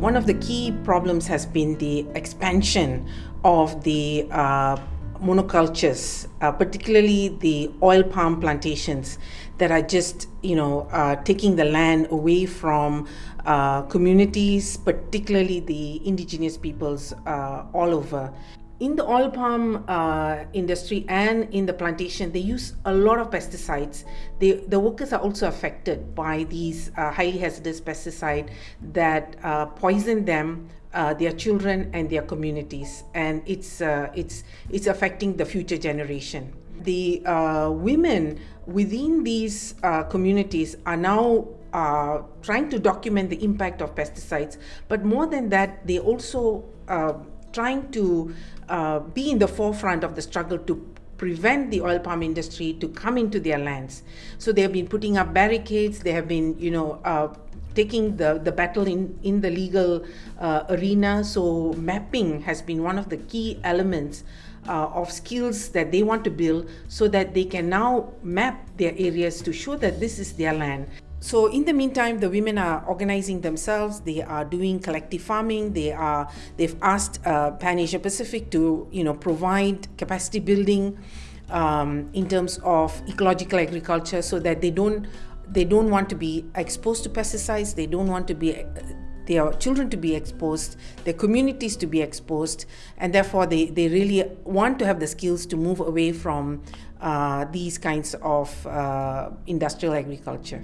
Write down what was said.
One of the key problems has been the expansion of the uh, monocultures, uh, particularly the oil palm plantations that are just, you know, uh, taking the land away from uh, communities, particularly the indigenous peoples uh, all over in the oil palm uh, industry and in the plantation, they use a lot of pesticides. They, the workers are also affected by these uh, highly hazardous pesticides that uh, poison them, uh, their children, and their communities, and it's uh, it's it's affecting the future generation. The uh, women within these communities are now uh, trying to document the impact of pesticides, but more than that, they also uh, trying to uh, be in the forefront of the struggle to prevent the oil palm industry to come into their lands. So they have been putting up barricades. They have been, you know, uh, taking the, the battle in, in the legal uh, arena. So mapping has been one of the key elements uh, of skills that they want to build so that they can now map their areas to show that this is their land. So in the meantime, the women are organizing themselves. They are doing collective farming. They are they've asked uh, Pan Asia Pacific to you know provide capacity building um, in terms of ecological agriculture, so that they don't they don't want to be exposed to pesticides. They don't want to be their children to be exposed, their communities to be exposed, and therefore they, they really want to have the skills to move away from uh, these kinds of uh, industrial agriculture.